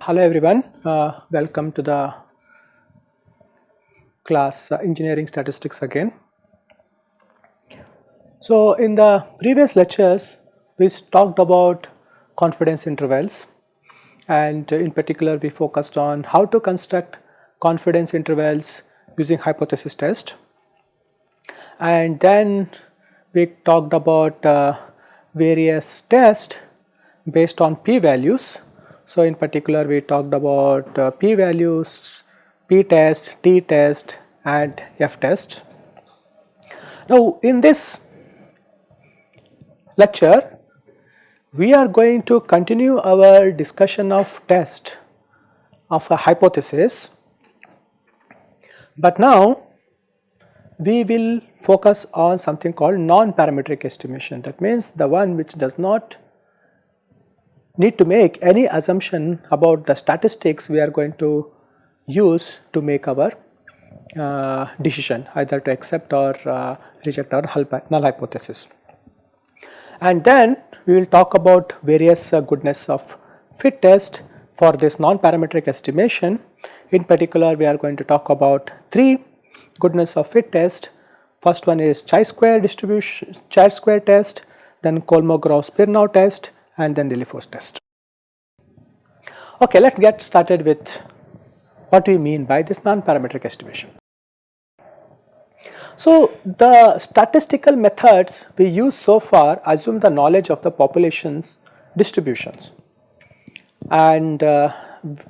Hello everyone, uh, welcome to the class uh, engineering statistics again. So in the previous lectures we talked about confidence intervals and in particular we focused on how to construct confidence intervals using hypothesis test and then we talked about uh, various tests based on p-values so, in particular we talked about uh, p values, p test, t test and f test. Now, in this lecture we are going to continue our discussion of test of a hypothesis, but now we will focus on something called non-parametric estimation that means the one which does not need to make any assumption about the statistics we are going to use to make our uh, decision either to accept or uh, reject our null hypothesis. And then we will talk about various uh, goodness of fit test for this non-parametric estimation. In particular, we are going to talk about three goodness of fit test. First one is chi-square distribution, chi-square test, then Kolmogorov-Smirnov test, and then Lilliefors test. Okay, let us get started with what do we mean by this non-parametric estimation. So, the statistical methods we use so far assume the knowledge of the population's distributions and uh,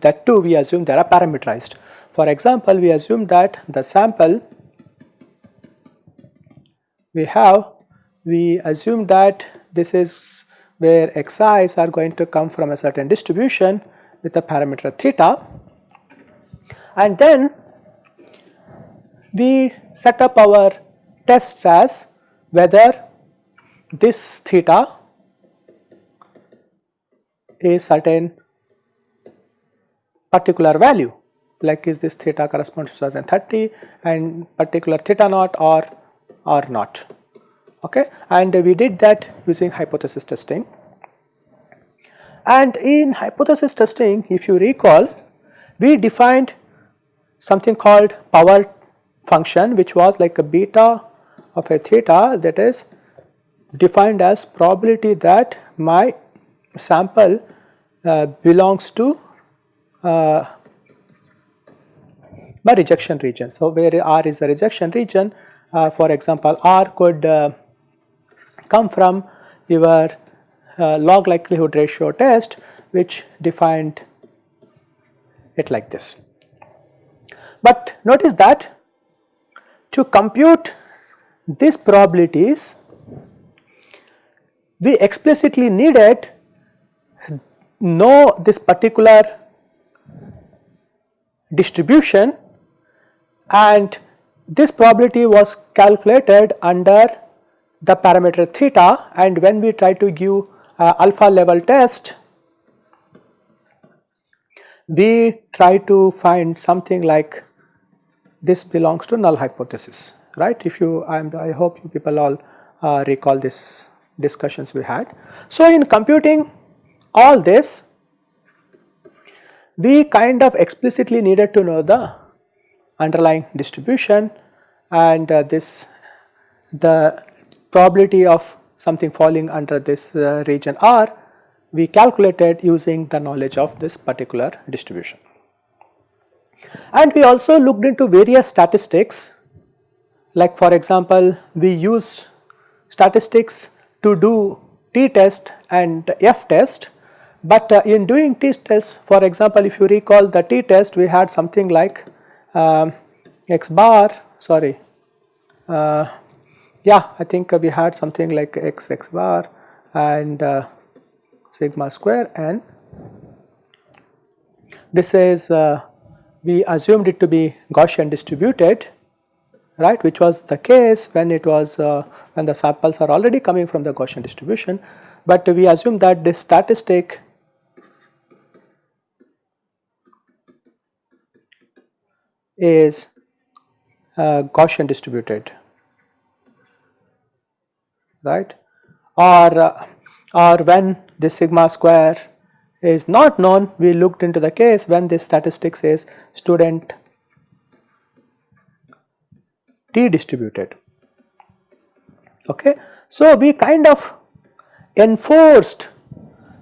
that too we assume they are parameterized. For example, we assume that the sample we have, we assume that this is where xi's are going to come from a certain distribution with a parameter theta and then we set up our tests as whether this theta is certain particular value like is this theta corresponds to certain 30 and particular theta naught or or not. Okay? And we did that using hypothesis testing. And in hypothesis testing if you recall we defined something called power function which was like a beta of a theta that is defined as probability that my sample uh, belongs to uh, my rejection region. So, where R is the rejection region uh, for example R could uh, come from your uh, log likelihood ratio test which defined it like this. But notice that to compute these probabilities we explicitly needed know this particular distribution and this probability was calculated under the parameter theta and when we try to give uh, alpha level test we try to find something like this belongs to null hypothesis right if you I'm, I hope you people all uh, recall this discussions we had. So in computing all this we kind of explicitly needed to know the underlying distribution and uh, this the probability of something falling under this uh, region R we calculated using the knowledge of this particular distribution. And we also looked into various statistics. Like for example we used statistics to do t test and f test but uh, in doing t test for example if you recall the t test we had something like um, x bar sorry uh, yeah I think we had something like x x bar and uh, sigma square. And this is uh, we assumed it to be Gaussian distributed right which was the case when it was uh, when the samples are already coming from the Gaussian distribution. But we assume that this statistic is uh, Gaussian distributed right? Or uh, or when this sigma square is not known. We looked into the case when this statistics is student t distributed. Okay? So we kind of enforced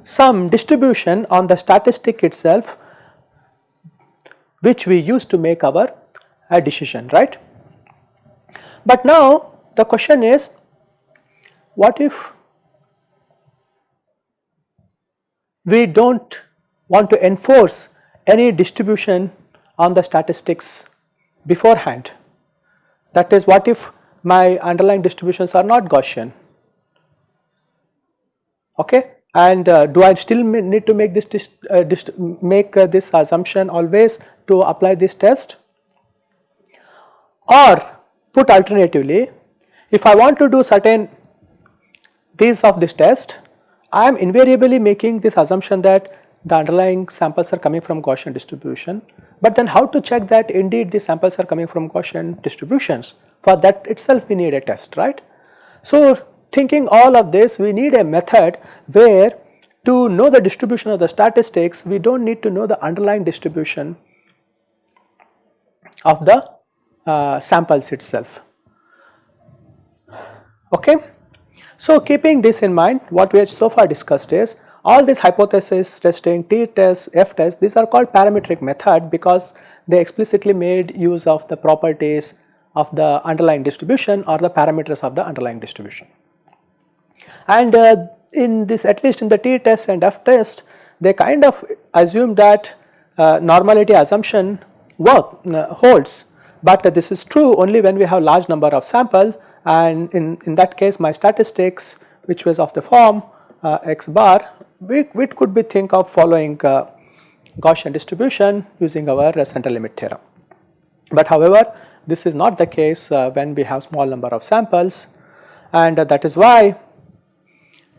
some distribution on the statistic itself which we use to make our uh, decision right? But now the question is what if we do not want to enforce any distribution on the statistics beforehand. That is what if my underlying distributions are not Gaussian? Okay? And uh, do I still need to make this uh, make uh, this assumption always to apply this test? Or put alternatively if I want to do certain these of this test I am invariably making this assumption that the underlying samples are coming from Gaussian distribution, but then how to check that indeed the samples are coming from Gaussian distributions for that itself we need a test right. So thinking all of this we need a method where to know the distribution of the statistics we do not need to know the underlying distribution of the uh, samples itself okay. So keeping this in mind what we have so far discussed is all these hypothesis testing, t-test, f-test these are called parametric method because they explicitly made use of the properties of the underlying distribution or the parameters of the underlying distribution. And uh, in this at least in the t-test and f-test they kind of assume that uh, normality assumption work uh, holds but this is true only when we have large number of samples and in, in that case my statistics which was of the form uh, x bar we, we could be think of following uh, Gaussian distribution using our uh, central limit theorem. But however this is not the case uh, when we have small number of samples and uh, that is why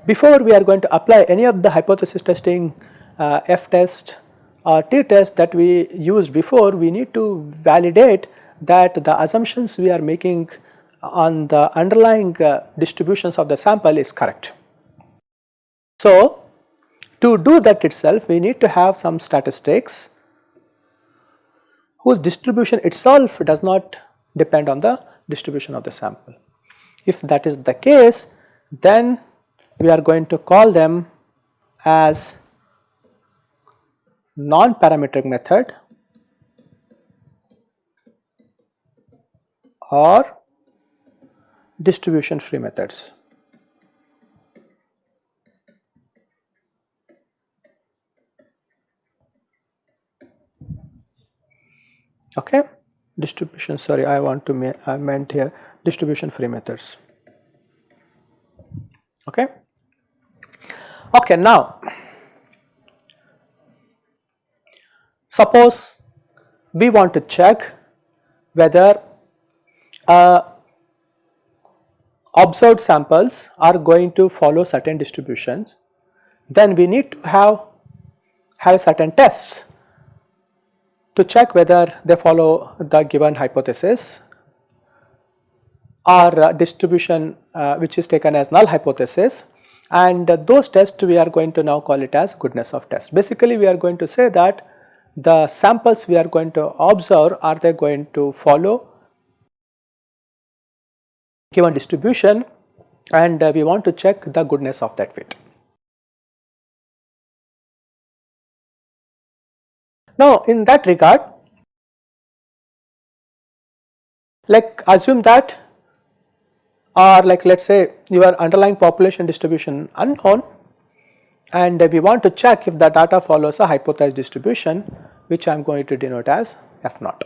before we are going to apply any of the hypothesis testing f test or t test that we used before we need to validate that the assumptions we are making on the underlying uh, distributions of the sample is correct. So, to do that itself we need to have some statistics whose distribution itself does not depend on the distribution of the sample. If that is the case then we are going to call them as non-parametric method or distribution free methods. Okay, distribution sorry I want to I meant here distribution free methods. Okay. Okay, now suppose we want to check whether a observed samples are going to follow certain distributions, then we need to have, have certain tests to check whether they follow the given hypothesis or distribution uh, which is taken as null hypothesis and uh, those tests we are going to now call it as goodness of test. Basically we are going to say that the samples we are going to observe are they going to follow given distribution and uh, we want to check the goodness of that fit. Now in that regard like assume that or like let us say your underlying population distribution unknown and we want to check if the data follows a hypothesized distribution which I am going to denote as f naught.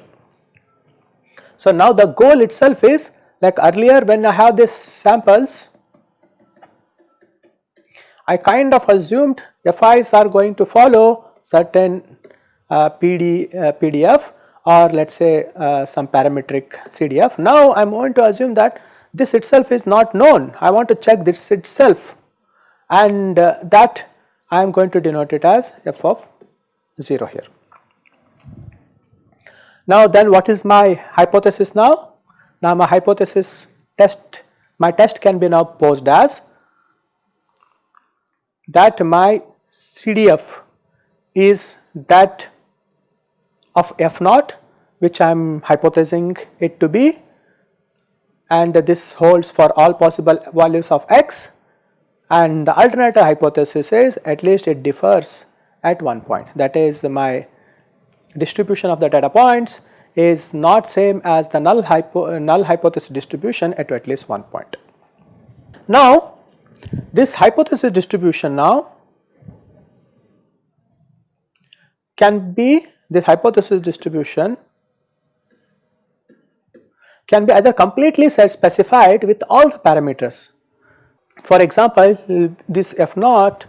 So now the goal itself is like earlier when I have these samples, I kind of assumed FIs are going to follow certain uh, PD, uh, PDF or let us say uh, some parametric CDF. Now I am going to assume that this itself is not known, I want to check this itself and uh, that I am going to denote it as f of 0 here. Now then what is my hypothesis now? Now my hypothesis test, my test can be now posed as that my CDF is that of f naught which I am hypothesizing it to be and this holds for all possible values of x and the alternative hypothesis is at least it differs at one point. That is my distribution of the data points is not same as the null, hypo, null hypothesis distribution at at least one point. Now this hypothesis distribution now can be this hypothesis distribution can be either completely self specified with all the parameters. For example, this f naught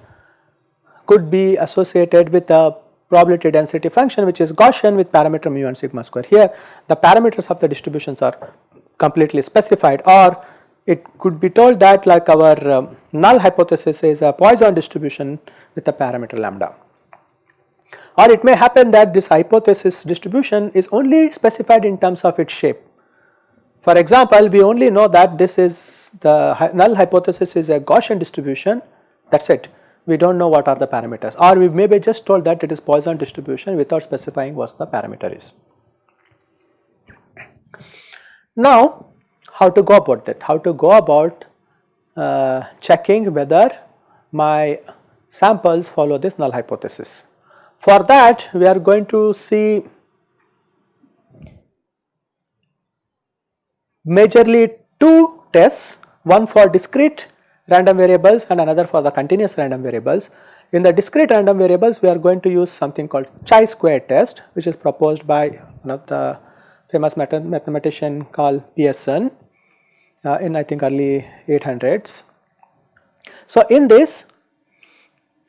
could be associated with a probability density function which is Gaussian with parameter mu and sigma square. Here the parameters of the distributions are completely specified or it could be told that like our um, null hypothesis is a Poisson distribution with a parameter lambda. Or it may happen that this hypothesis distribution is only specified in terms of its shape. For example, we only know that this is the null hypothesis is a Gaussian distribution that is it we do not know what are the parameters or we may be just told that it is Poisson distribution without specifying what the parameter is. Now how to go about that, how to go about uh, checking whether my samples follow this null hypothesis. For that we are going to see majorly two tests, one for discrete random variables and another for the continuous random variables. In the discrete random variables we are going to use something called chi-square test which is proposed by one of the famous mathematician called Pearson uh, in I think early 800s. So in this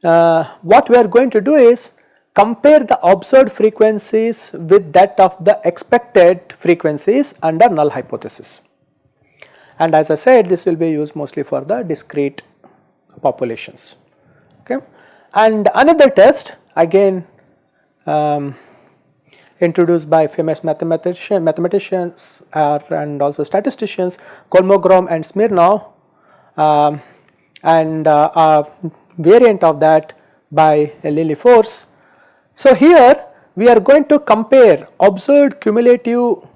uh, what we are going to do is compare the observed frequencies with that of the expected frequencies under null hypothesis and as I said this will be used mostly for the discrete populations okay. And another test again um, introduced by famous mathematician, mathematicians and also statisticians Kolmogorov and Smirnov um, and uh, a variant of that by Lilliefors. So here we are going to compare observed cumulative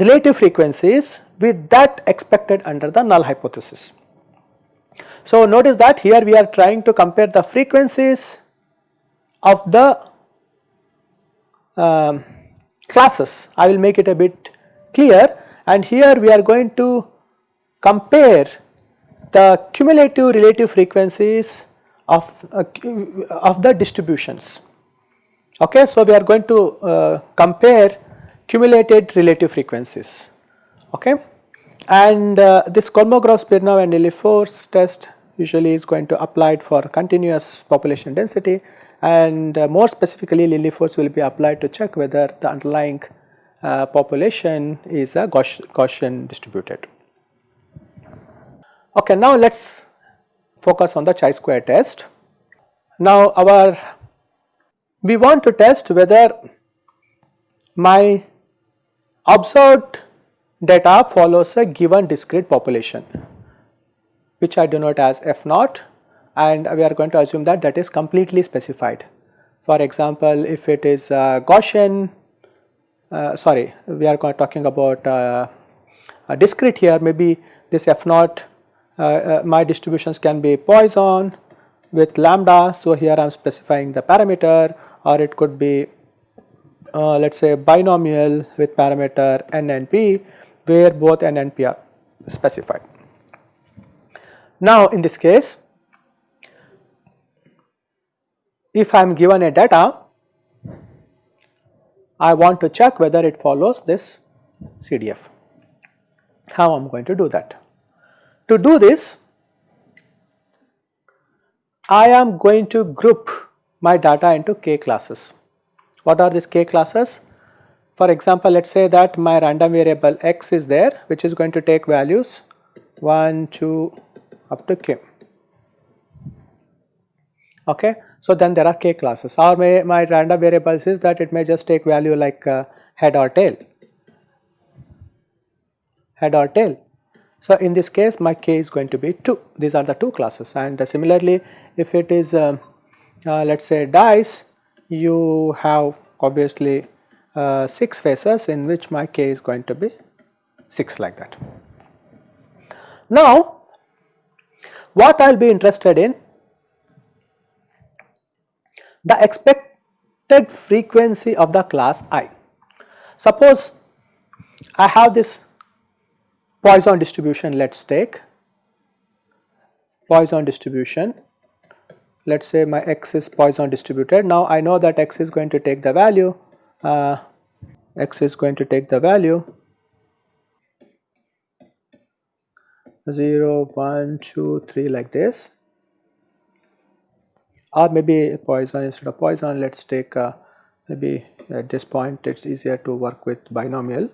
relative frequencies with that expected under the null hypothesis. So notice that here we are trying to compare the frequencies of the um, classes. I will make it a bit clear and here we are going to compare the cumulative relative frequencies of, uh, of the distributions. Okay, so we are going to uh, compare cumulated relative frequencies okay. And uh, this Kolmogorov-Smirnov and Lilliefors test usually is going to applied for continuous population density and uh, more specifically Lilliefors will be applied to check whether the underlying uh, population is a Gauss Gaussian distributed. Okay, now let us focus on the chi-square test. Now our we want to test whether my observed data follows a given discrete population which I denote as f naught and we are going to assume that that is completely specified. For example, if it is uh, Gaussian, uh, sorry we are talking about uh, a discrete here maybe this f naught uh, uh, my distributions can be Poisson with lambda. So, here I am specifying the parameter or it could be uh, let us say binomial with parameter n and p where both n and p are specified. Now in this case if I am given a data I want to check whether it follows this CDF. How I am going to do that? To do this I am going to group my data into k classes. What are these k classes? For example, let us say that my random variable x is there which is going to take values 1, 2 up to k. Okay. So then there are k classes or may, my random variables is that it may just take value like uh, head or tail, head or tail. So in this case my k is going to be 2, these are the two classes and uh, similarly if it is um, uh, let us say dice you have obviously uh, 6 faces in which my k is going to be 6 like that. Now what I will be interested in the expected frequency of the class i. Suppose I have this Poisson distribution let us take Poisson distribution let us say my x is Poisson distributed. Now I know that x is going to take the value, uh, x is going to take the value 0, 1, 2, 3 like this or maybe Poisson instead of Poisson let us take uh, maybe at this point it is easier to work with binomial.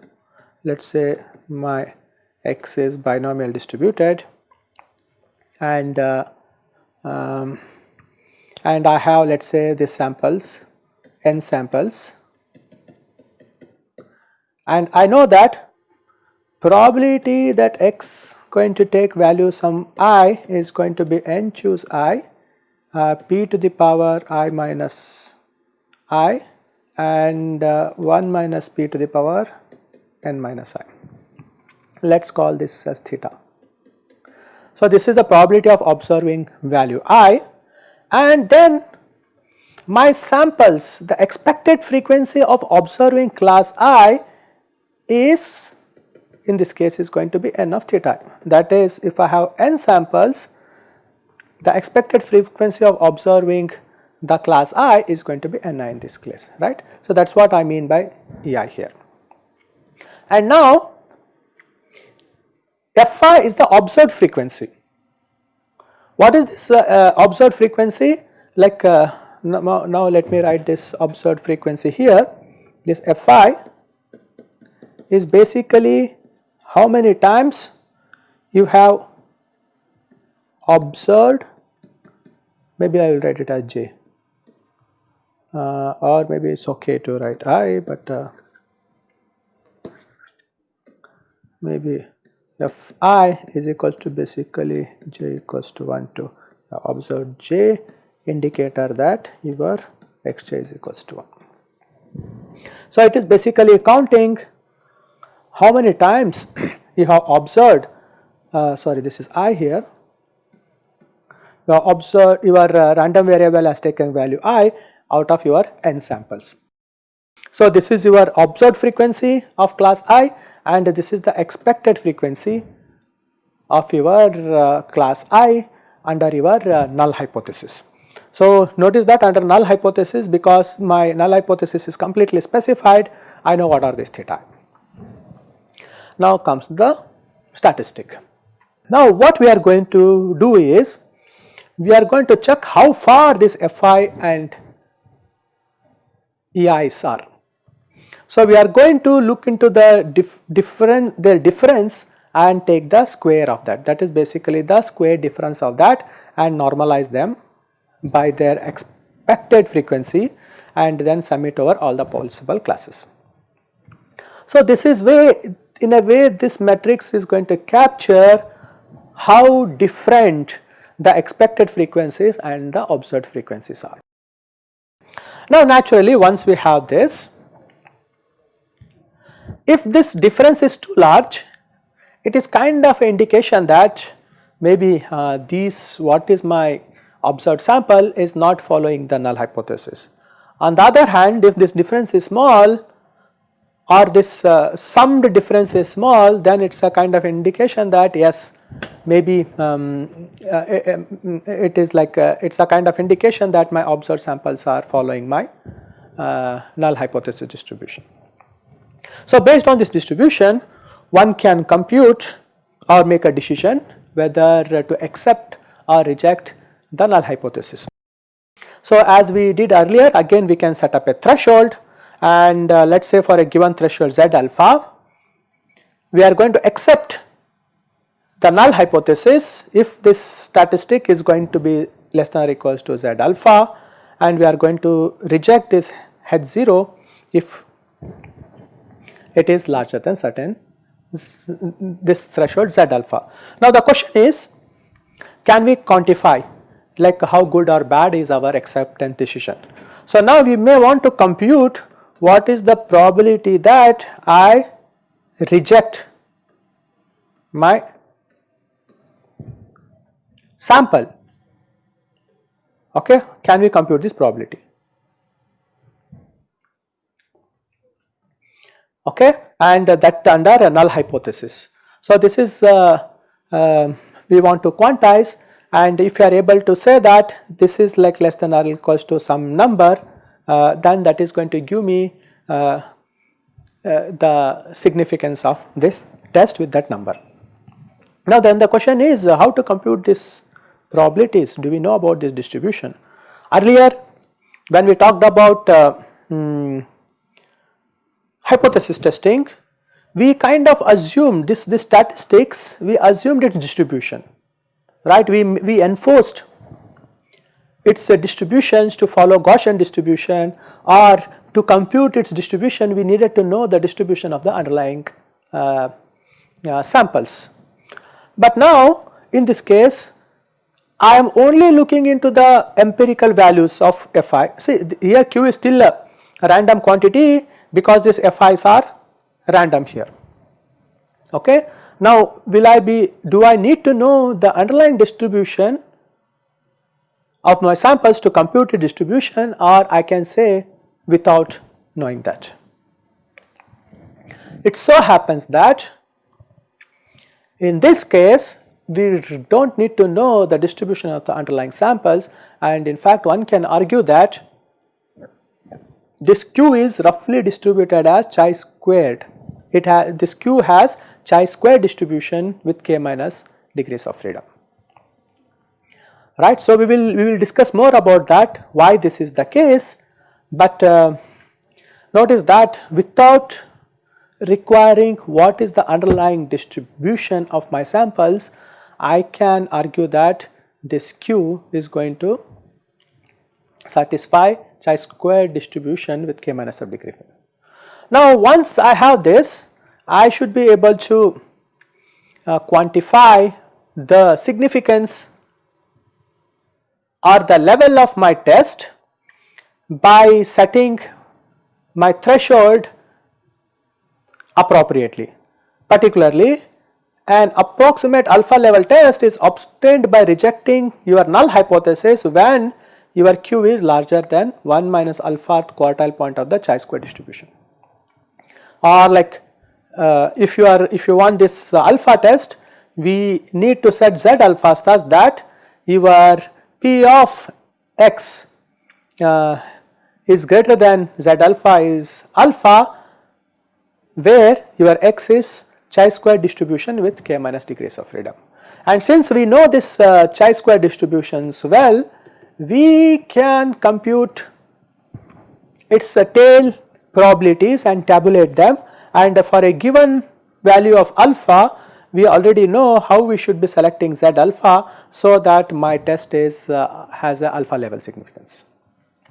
Let us say my x is binomial distributed and uh, um, and I have let us say this samples n samples and I know that probability that x going to take value some i is going to be n choose i uh, p to the power i minus i and uh, 1 minus p to the power n minus i. Let us call this as theta. So, this is the probability of observing value i and then my samples the expected frequency of observing class i is in this case is going to be n of theta that is if I have n samples the expected frequency of observing the class i is going to be ni in this case right. So, that is what I mean by ei here. And now fi is the observed frequency what is this uh, uh, observed frequency? Like uh, now, now let me write this observed frequency here. This Fi is basically how many times you have observed maybe I will write it as j uh, or maybe it is okay to write i but uh, maybe f i is equal to basically j equals to 1 to observe j indicator that your xj is equals to 1. So, it is basically counting how many times you have observed uh, sorry this is i here you have observed your uh, random variable has taken value i out of your n samples. So, this is your observed frequency of class i and this is the expected frequency of your uh, class i under your uh, null hypothesis. So, notice that under null hypothesis because my null hypothesis is completely specified I know what are these theta. Now comes the statistic. Now what we are going to do is we are going to check how far this Fi and EIs are. So, we are going to look into the dif different their difference and take the square of that that is basically the square difference of that and normalize them by their expected frequency and then sum it over all the possible classes. So, this is way in a way this matrix is going to capture how different the expected frequencies and the observed frequencies are. Now naturally once we have this if this difference is too large, it is kind of indication that maybe uh, these what is my observed sample is not following the null hypothesis. On the other hand, if this difference is small or this uh, summed difference is small, then it is a kind of indication that yes, maybe um, uh, it, it is like uh, it is a kind of indication that my observed samples are following my uh, null hypothesis distribution. So, based on this distribution one can compute or make a decision whether to accept or reject the null hypothesis. So, as we did earlier again we can set up a threshold and uh, let us say for a given threshold z alpha we are going to accept the null hypothesis if this statistic is going to be less than or equals to z alpha and we are going to reject this h 0 if it is larger than certain this threshold z alpha. Now the question is can we quantify like how good or bad is our acceptance decision. So now we may want to compute what is the probability that I reject my sample okay can we compute this probability okay and that under a null hypothesis. So this is uh, uh, we want to quantize and if you are able to say that this is like less than or equals to some number uh, then that is going to give me uh, uh, the significance of this test with that number. Now then the question is uh, how to compute this probabilities do we know about this distribution. Earlier when we talked about um, hypothesis testing we kind of assumed this, this statistics we assumed its distribution right we, we enforced its uh, distributions to follow Gaussian distribution or to compute its distribution we needed to know the distribution of the underlying uh, uh, samples. But now in this case I am only looking into the empirical values of Fi. See here Q is still a random quantity because these Fi's are random here. Okay. Now will I be, do I need to know the underlying distribution of my samples to compute a distribution or I can say without knowing that. It so happens that in this case we do not need to know the distribution of the underlying samples and in fact one can argue that this q is roughly distributed as chi squared. It has this q has chi square distribution with k minus degrees of freedom right. So, we will we will discuss more about that why this is the case, but uh, notice that without requiring what is the underlying distribution of my samples, I can argue that this q is going to satisfy chi square distribution with k minus of degree. Now once I have this I should be able to uh, quantify the significance or the level of my test by setting my threshold appropriately. Particularly an approximate alpha level test is obtained by rejecting your null hypothesis when your q is larger than 1 minus alpha quartile point of the chi square distribution or like uh, if you are if you want this uh, alpha test we need to set z alpha such that your p of x uh, is greater than z alpha is alpha where your x is chi square distribution with k minus degrees of freedom. And since we know this uh, chi square distributions well we can compute its tail probabilities and tabulate them. And for a given value of alpha we already know how we should be selecting z alpha so that my test is uh, has a alpha level significance.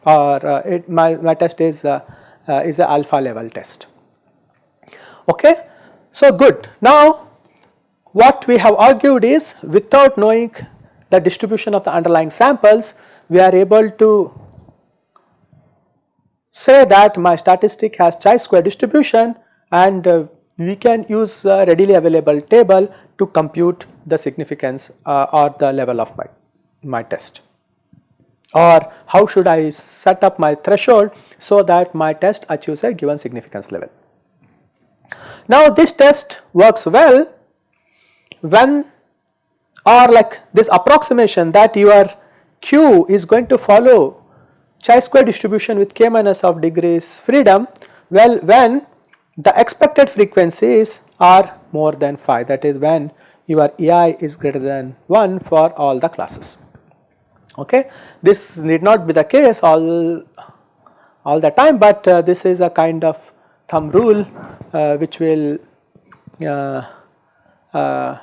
Or uh, it, my, my test is uh, uh is a alpha level test. Okay? So good. Now what we have argued is without knowing the distribution of the underlying samples we are able to say that my statistic has chi square distribution and uh, we can use a readily available table to compute the significance uh, or the level of my, my test or how should I set up my threshold so that my test achieves a given significance level. Now this test works well when or like this approximation that your q is going to follow chi square distribution with k minus of degrees freedom well when the expected frequencies are more than 5 that is when your EI is greater than 1 for all the classes. Okay. This need not be the case all, all the time but uh, this is a kind of thumb rule uh, which will uh, uh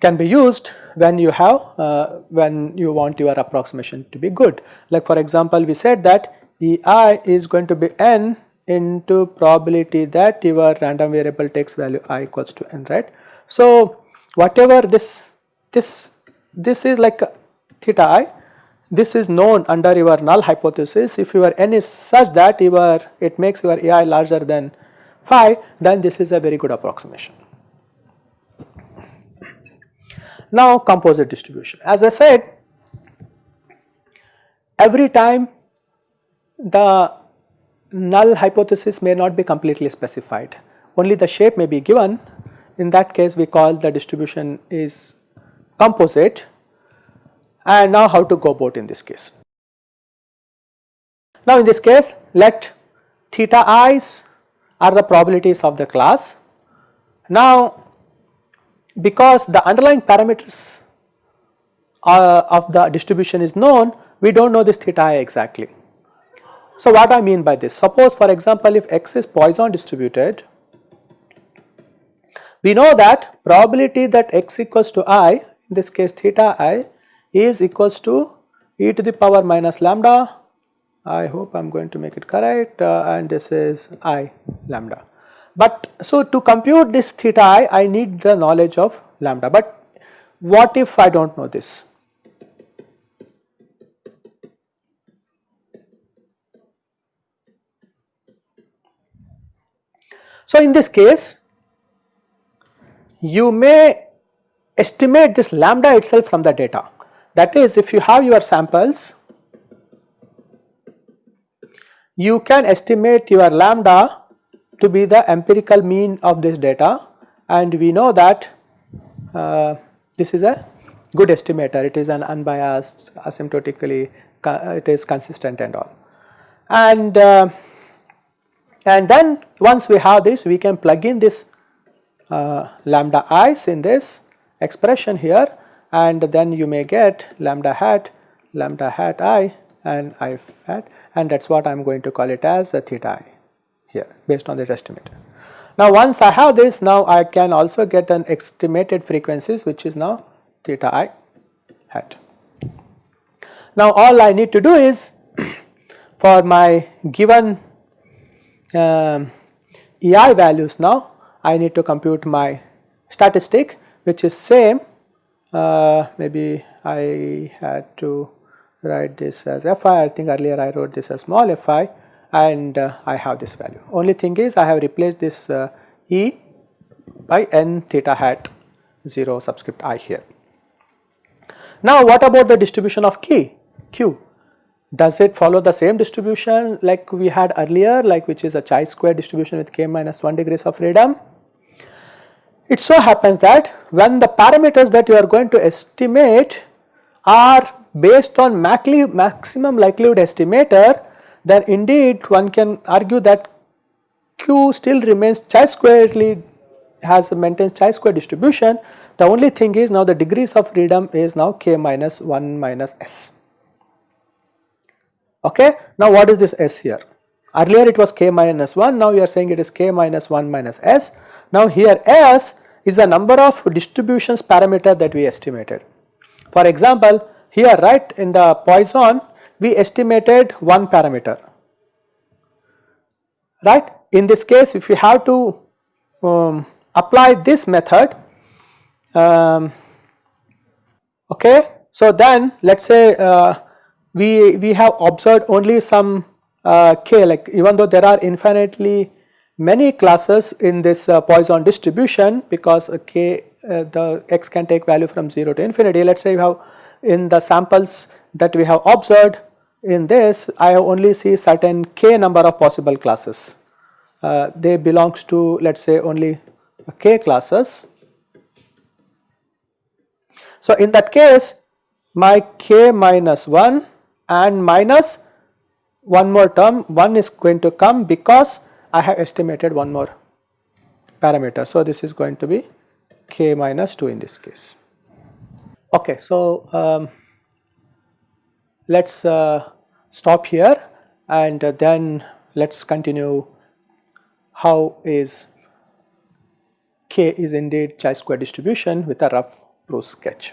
can be used when you have uh, when you want your approximation to be good. Like for example, we said that EI is going to be n into probability that your random variable takes value i equals to n right. So whatever this this this is like theta i this is known under your null hypothesis if your n is such that your it makes your ai larger than phi then this is a very good approximation. Now composite distribution as I said every time the null hypothesis may not be completely specified only the shape may be given in that case we call the distribution is composite and now how to go about in this case. Now in this case let theta i's are the probabilities of the class. Now because the underlying parameters uh, of the distribution is known we do not know this theta i exactly. So what I mean by this suppose for example if x is Poisson distributed we know that probability that x equals to i in this case theta i is equals to e to the power minus lambda I hope I am going to make it correct uh, and this is i lambda. But so to compute this theta i, I need the knowledge of lambda but what if I do not know this? So in this case you may estimate this lambda itself from the data that is if you have your samples you can estimate your lambda to be the empirical mean of this data. And we know that uh, this is a good estimator. It is an unbiased asymptotically it is consistent and all. And uh, and then once we have this we can plug in this uh, lambda i's in this expression here. And then you may get lambda hat lambda hat i and i hat and that is what I am going to call it as a theta i here based on this estimator. Now once I have this now I can also get an estimated frequencies which is now theta i hat. Now all I need to do is for my given um, EI values now I need to compute my statistic which is same uh, maybe I had to write this as fi I think earlier I wrote this as small fi and uh, I have this value only thing is I have replaced this uh, E by n theta hat 0 subscript i here. Now what about the distribution of key q does it follow the same distribution like we had earlier like which is a chi-square distribution with k minus 1 degrees of freedom? It so happens that when the parameters that you are going to estimate are based on maximum likelihood estimator then indeed one can argue that q still remains chi-squarely has maintains chi-square distribution the only thing is now the degrees of freedom is now k minus 1 minus s. Okay. Now what is this s here? Earlier it was k minus 1, now you are saying it is k minus 1 minus s. Now here s is the number of distributions parameter that we estimated. For example, here right in the Poisson we estimated one parameter, right. In this case if we have to um, apply this method, um, okay. So then let us say uh, we, we have observed only some uh, k like even though there are infinitely many classes in this uh, Poisson distribution because uh, k uh, the x can take value from 0 to infinity let us say we have in the samples that we have observed in this I only see certain k number of possible classes uh, they belongs to let us say only k classes. So in that case my k minus 1 and minus one more term 1 is going to come because I have estimated one more parameter. So, this is going to be k minus 2 in this case. Okay, so um, let us uh, stop here and uh, then let us continue how is k is indeed chi square distribution with a rough brush sketch.